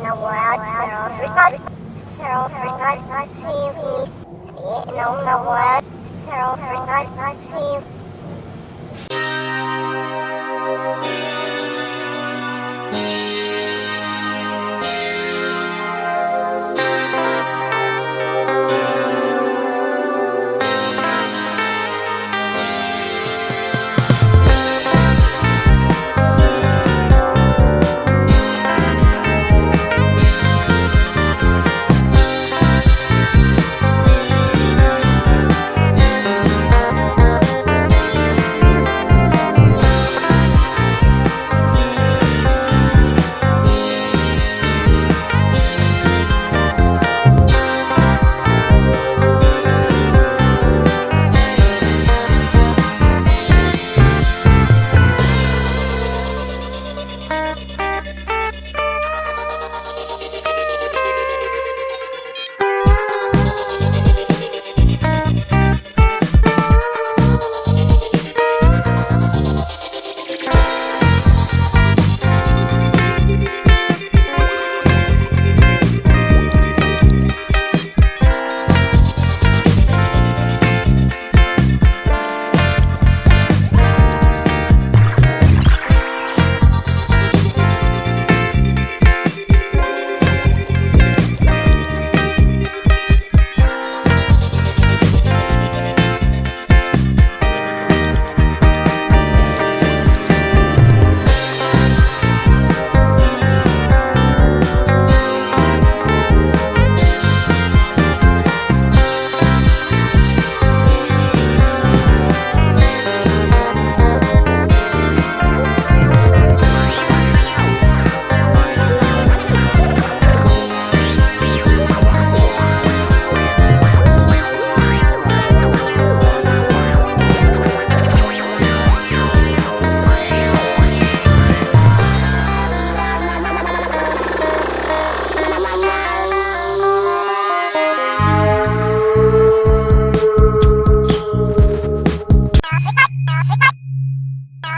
in a world Cyril forgot Cyril forgot to in a world Cyril forgot to